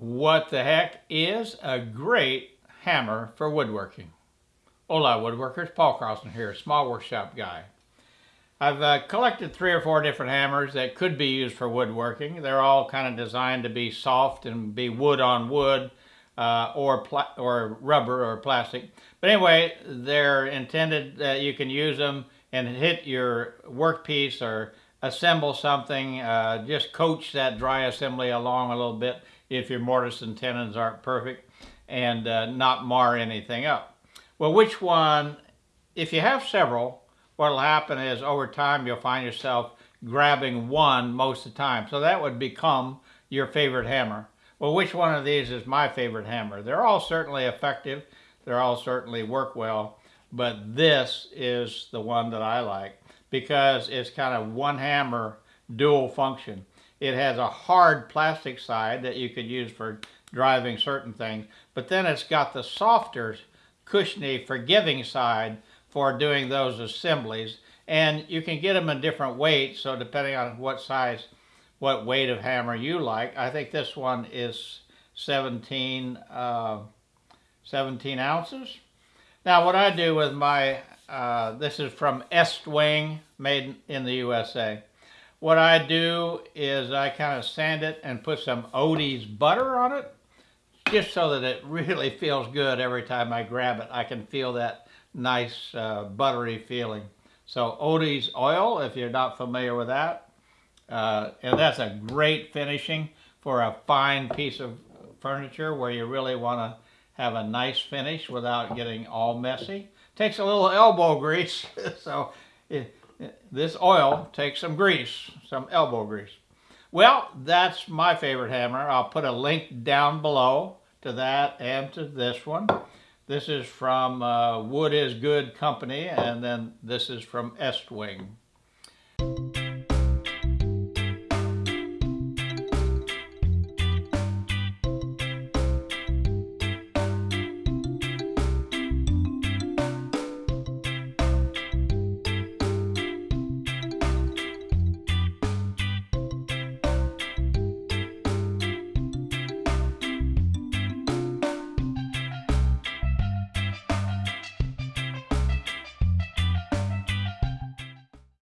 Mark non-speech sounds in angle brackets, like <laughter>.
What the heck is a great hammer for woodworking? Hola woodworkers, Paul Carlson here, small workshop guy. I've uh, collected three or four different hammers that could be used for woodworking. They're all kind of designed to be soft and be wood on wood uh, or, or rubber or plastic. But anyway, they're intended that you can use them and hit your workpiece or assemble something, uh, just coach that dry assembly along a little bit if your mortise and tenons aren't perfect and uh, not mar anything up. Well, which one, if you have several, what will happen is over time you'll find yourself grabbing one most of the time. So that would become your favorite hammer. Well, which one of these is my favorite hammer? They're all certainly effective. They're all certainly work well. But this is the one that I like because it's kind of one hammer dual function. It has a hard plastic side that you could use for driving certain things, but then it's got the softer, cushiony, forgiving side for doing those assemblies. And you can get them in different weights, so depending on what size, what weight of hammer you like. I think this one is 17, uh, 17 ounces. Now what I do with my, uh, this is from Estwing, made in the USA. What I do is I kind of sand it and put some Odie's butter on it, just so that it <laughs> really feels good every time I grab it. I can feel that nice uh, buttery feeling. So Odie's oil, if you're not familiar with that, uh, and that's a great finishing for a fine piece of furniture where you really want to have a nice finish without getting all messy. Takes a little elbow grease, <laughs> so it, this oil takes some grease, some elbow grease. Well, that's my favorite hammer. I'll put a link down below to that and to this one. This is from uh, Wood is Good Company, and then this is from Estwing.